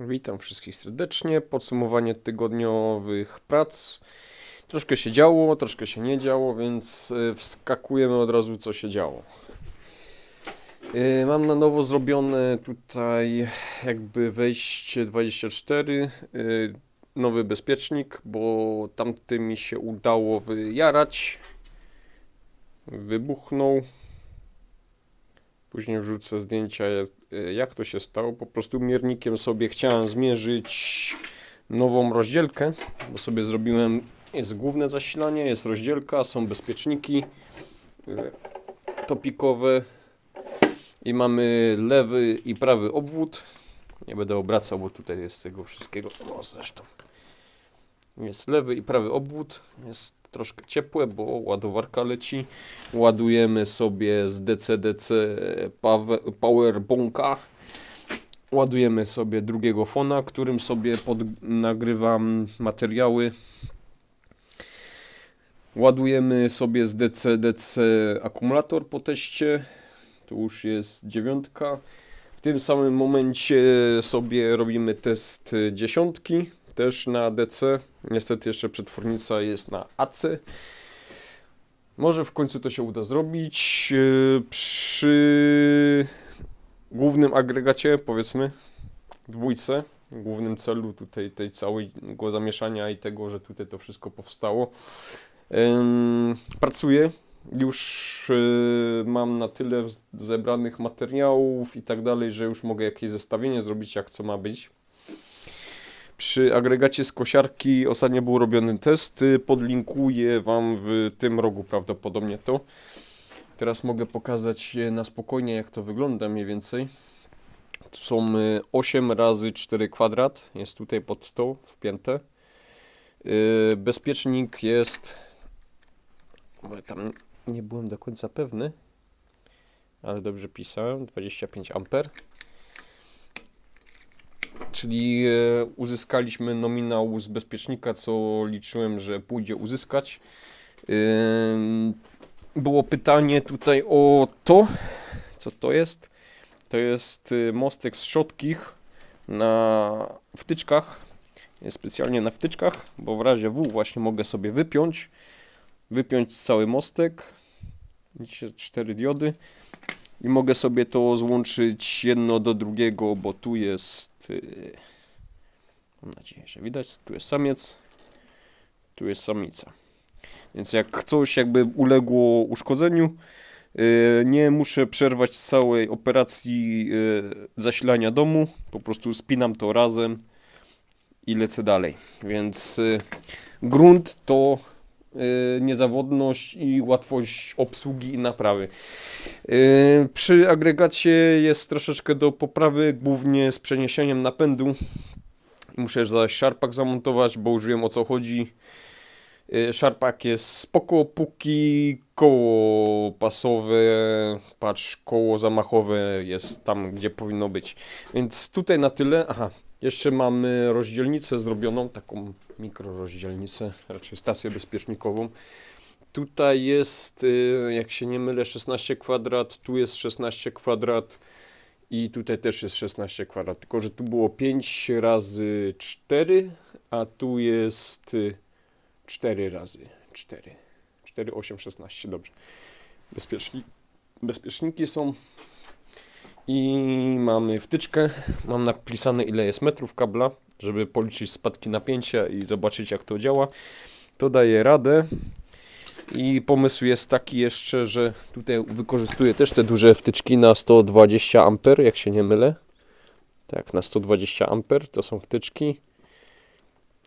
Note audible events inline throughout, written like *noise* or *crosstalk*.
Witam wszystkich serdecznie. Podsumowanie tygodniowych prac. Troszkę się działo, troszkę się nie działo, więc y, wskakujemy od razu, co się działo. Y, Mam na nowo zrobione tutaj jakby wejście 24, y, nowy bezpiecznik, bo tamty mi się udało wyjarać. Wybuchnął. Później wrzucę zdjęcia, jak, jak to się stało. Po prostu miernikiem sobie chciałem zmierzyć nową rozdzielkę, bo sobie zrobiłem, jest główne zasilanie, jest rozdzielka, są bezpieczniki y, topikowe i mamy lewy i prawy obwód. Nie będę obracał, bo tutaj jest tego wszystkiego, no zresztą. Jest lewy i prawy obwód, jest troszkę ciepłe, bo ładowarka leci. Ładujemy sobie z DC-DC Powerbonka. Ładujemy sobie drugiego fona, którym sobie pod, nagrywam materiały. Ładujemy sobie z DC-DC akumulator po teście. Tu już jest dziewiątka. W tym samym momencie sobie robimy test dziesiątki, też na DC. Niestety jeszcze przetwornica jest na AC. Może w końcu to się uda zrobić. Yy, Przy głównym agregacie, powiedzmy, dwójce, głównym celu tutaj tej całego zamieszania i tego, że tutaj to wszystko powstało. Ym, Pracuję. Już yy, mam na tyle zebranych materiałów i tak dalej, że już mogę jakieś zestawienie zrobić, jak co ma być. Przy agregacie z kosiarki ostatnio był robiony test. y, Podlinkuję Wam w tym rogu prawdopodobnie to. Teraz mogę pokazać na spokojnie, jak to wygląda mniej więcej. Tu są y, 8 razy 4 kwadrat. Jest tutaj pod to wpięte. Y, Bezpiecznik jest. Tam nie byłem do końca pewny, ale dobrze pisałem. 25 amper czyli e, uzyskaliśmy nominał z bezpiecznika, co liczyłem, że pójdzie uzyskać. Było pytanie tutaj o to, co to jest. To jest y, mostek z szotkich na wtyczkach. Specjalnie na wtyczkach, bo w razie W właśnie mogę sobie wypiąć. Wypiąć cały mostek. Widzicie, cztery diody. I mogę sobie to złączyć jedno do drugiego, bo tu jest. y, Mam nadzieję, że widać. Tu jest samiec, tu jest samica. Więc jak coś jakby uległo uszkodzeniu, y, nie muszę przerwać całej operacji y, zasilania domu. Po prostu spinam to razem i lecę dalej. Więc grunt to niezawodność i łatwość obsługi i naprawy. Yy, Przy agregacie jest troszeczkę do poprawy, głównie z przeniesieniem napędu. Muszę zaś szarpak zamontować, bo już wiem o co chodzi. Yy, Szarpak jest spoko, póki koło pasowe, patrz, koło zamachowe jest tam, gdzie powinno być. Więc tutaj na tyle. Aha, jeszcze mamy rozdzielnicę zrobioną, taką mikrorozdzielnicę, raczej stację bezpiecznikową. Tutaj jest, y, jak się nie mylę, 16 kwadrat, tu jest 16 kwadrat i tutaj też jest 16 kwadrat. Tylko, że tu było 5 razy 4, a tu jest y, 4 razy 4. 4, 8, 16, dobrze. Bezpieczni, bezpieczniki są i mamy wtyczkę. Mam napisane ile jest metrów kabla, żeby policzyć spadki napięcia i zobaczyć jak to działa. To daje radę. I pomysł jest taki jeszcze, że tutaj wykorzystuję też te duże wtyczki na 120 A, jak się nie mylę. Tak, na 120 A to są wtyczki.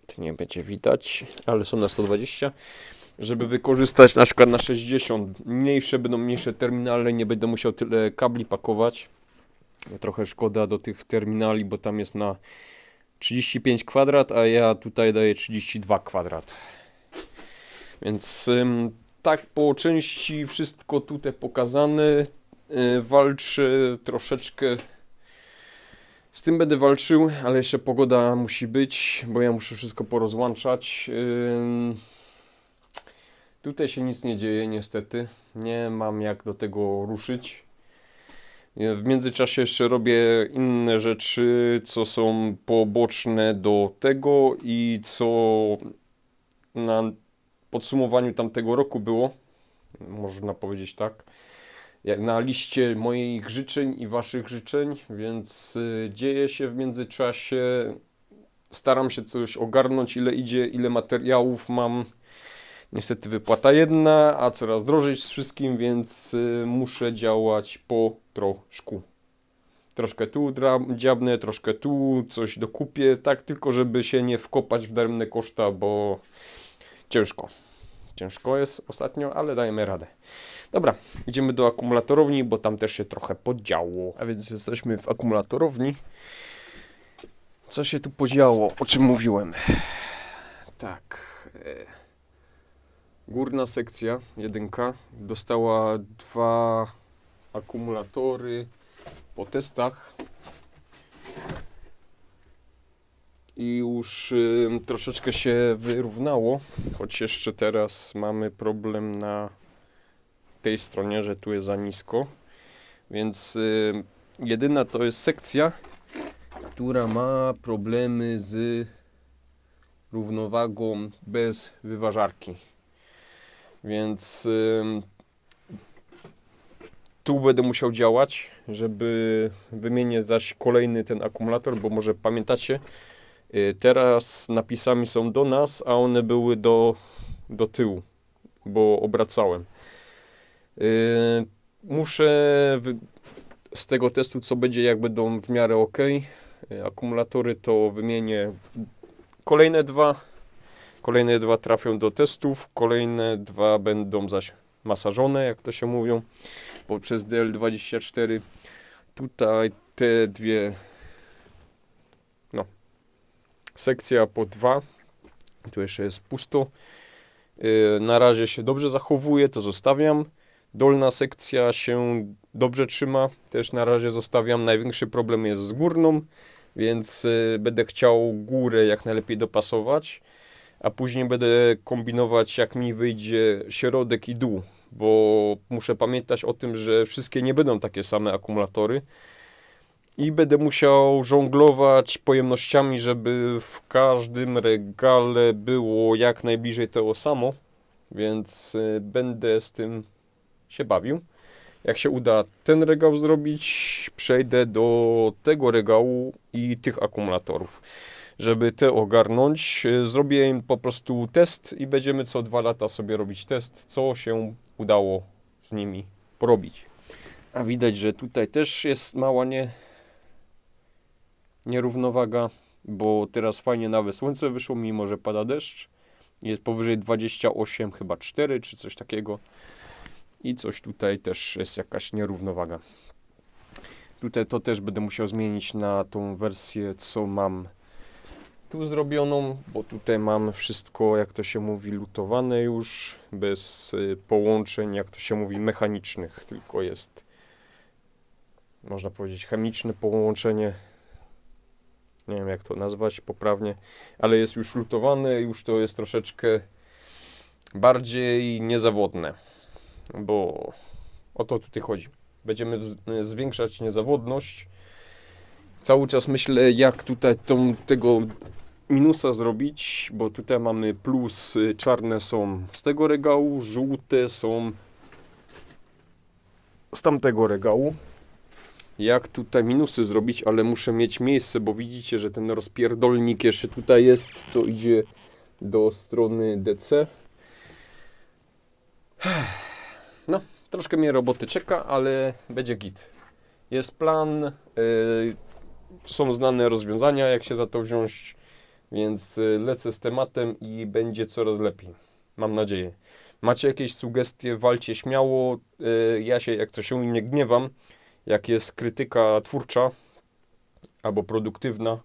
To nie będzie widać, ale są na 120. Żeby wykorzystać na przykład na 60, mniejsze będą mniejsze terminale, nie będę musiał tyle kabli pakować. Trochę szkoda do tych terminali, bo tam jest na 35 kwadrat, a ja tutaj daję 32 kwadrat. Więc tak po części wszystko tutaj pokazane. Y, walczę troszeczkę. Z tym będę walczył, ale jeszcze pogoda musi być, bo ja muszę wszystko porozłączać. Tutaj się nic nie dzieje, niestety. Nie mam jak do tego ruszyć. W międzyczasie jeszcze robię inne rzeczy, co są poboczne do tego i co na podsumowaniu tamtego roku było, można powiedzieć tak, na liście moich życzeń i waszych życzeń, więc y, dzieje się w międzyczasie. Staram się coś ogarnąć, ile idzie, ile materiałów mam. Niestety wypłata jedna, a coraz drożej z wszystkim, więc y, muszę działać po troszku. Troszkę tu dziabnę, troszkę tu coś dokupię, tak tylko żeby się nie wkopać w daremne koszta, bo ciężko. Ciężko jest ostatnio, ale dajemy radę. Dobra, idziemy do akumulatorowni, bo tam też się trochę podziało. A więc jesteśmy w akumulatorowni. Co się tu podziało? O czym mówiłem? Tak. e, Górna sekcja, jedynka, dostała dwa akumulatory po testach. I już y, troszeczkę się wyrównało, choć jeszcze teraz mamy problem na tej stronie, że tu jest za nisko. Więc y, jedyna to jest sekcja, która ma problemy z równowagą bez wyważarki. Więc ym, tu będę musiał działać, żeby wymienić zaś kolejny ten akumulator, bo może pamiętacie, y, teraz napisami są do nas, a one były do, do tyłu, bo obracałem. Y, Muszę z tego testu, co będzie, jak będą w miarę ok, y, akumulatory, to wymienię kolejne dwa. Kolejne dwa trafią do testów, kolejne dwa będą zaś masażone, jak to się mówią, poprzez DL24. Tutaj te dwie, no, sekcja po dwa. Tu jeszcze jest pusto. Yy, Na razie się dobrze zachowuje, to zostawiam. Dolna sekcja się dobrze trzyma, też na razie zostawiam. Największy problem jest z górną, więc y, będę chciał górę jak najlepiej dopasować, a później będę kombinować jak mi wyjdzie środek i dół, bo muszę pamiętać o tym, że wszystkie nie będą takie same akumulatory i będę musiał żonglować pojemnościami, żeby w każdym regale było jak najbliżej tego samo, więc y, będę z tym się bawił. Jak się uda ten regał zrobić, przejdę do tego regału i tych akumulatorów. Żeby te ogarnąć, y, zrobię im po prostu test i będziemy co dwa lata sobie robić test, co się udało z nimi porobić. A widać, że tutaj też jest mała nie... nierównowaga, bo teraz fajnie nawet słońce wyszło, mimo że pada deszcz. Jest powyżej 28, chyba 4 czy coś takiego. I coś tutaj też jest jakaś nierównowaga. Tutaj to też będę musiał zmienić na tą wersję, co mam tu zrobioną, bo tutaj mam wszystko, jak to się mówi, lutowane już, bez y, połączeń, jak to się mówi, mechanicznych, tylko jest, można powiedzieć, chemiczne połączenie. Nie wiem, jak to nazwać poprawnie, ale jest już lutowane, już to jest troszeczkę bardziej niezawodne bo o to tutaj chodzi. Będziemy wz- zwiększać niezawodność. Cały czas myślę, jak tutaj tą, tego minusa zrobić, bo tutaj mamy plus, y, czarne są z tego regału, żółte są z tamtego regału. Jak tutaj minusy zrobić, ale muszę mieć miejsce, bo widzicie, że ten rozpierdolnik jeszcze tutaj jest, co idzie do strony DC. No, troszkę mnie roboty czeka, ale będzie git. Jest plan, yy, są znane rozwiązania, jak się za to wziąć, więc yy, lecę z tematem i będzie coraz lepiej. Mam nadzieję. Macie jakieś sugestie, walcie śmiało. Yy, ja się, jak to się nie gniewam, jak jest krytyka twórcza albo produktywna,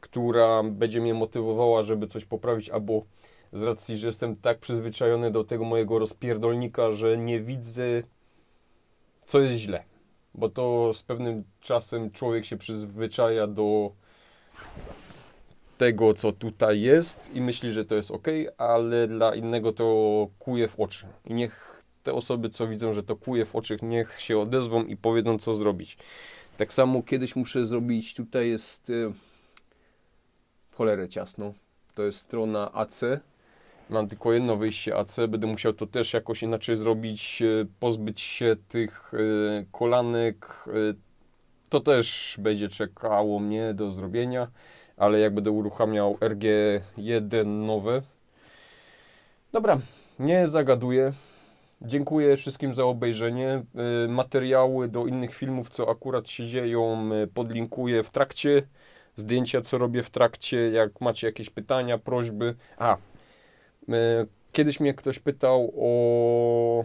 która będzie mnie motywowała, żeby coś poprawić, albo z racji, że jestem tak przyzwyczajony do tego mojego rozpierdolnika, że nie widzę, co jest źle. Bo to z pewnym czasem człowiek się przyzwyczaja do tego, co tutaj jest i myśli, że to jest ok, ale dla innego to kuje w oczy. I niech te osoby, co widzą, że to kuje w oczach, niech się odezwą i powiedzą, co zrobić. Tak samo kiedyś muszę zrobić, tutaj jest y, cholerę ciasno, to jest strona AC, mam tylko jedno wyjście AC, będę musiał to też jakoś inaczej zrobić, y, pozbyć się tych y, kolanek, y, to też będzie czekało mnie do zrobienia, ale jak będę uruchamiał RG1 nowe. Dobra, nie zagaduję. Dziękuję wszystkim za obejrzenie. Materiały do innych filmów, co akurat się dzieją, podlinkuję w trakcie. Zdjęcia, co robię w trakcie. Jak macie jakieś pytania, prośby. A, kiedyś mnie ktoś pytał o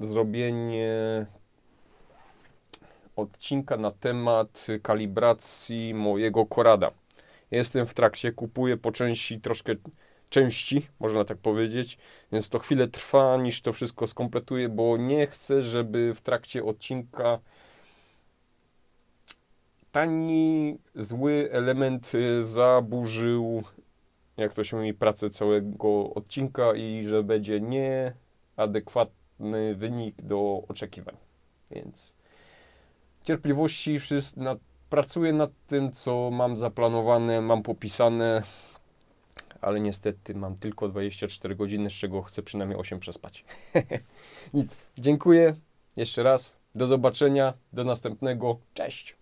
zrobienie odcinka na temat kalibracji mojego korada. Jestem w trakcie, kupuję po części troszkę części, można tak powiedzieć, więc to chwilę trwa, niż to wszystko skompletuję, bo nie chcę, żeby w trakcie odcinka tani, zły element y, zaburzył, jak to się mówi, pracę całego odcinka i że będzie nieadekwatny wynik do oczekiwań. Więc cierpliwości, nad, pracuję nad tym, co mam zaplanowane, mam popisane, ale niestety mam tylko 24 godziny, z czego chcę przynajmniej 8 przespać. *laughs* Nic. Dziękuję jeszcze raz. Do zobaczenia. Do następnego. Cześć.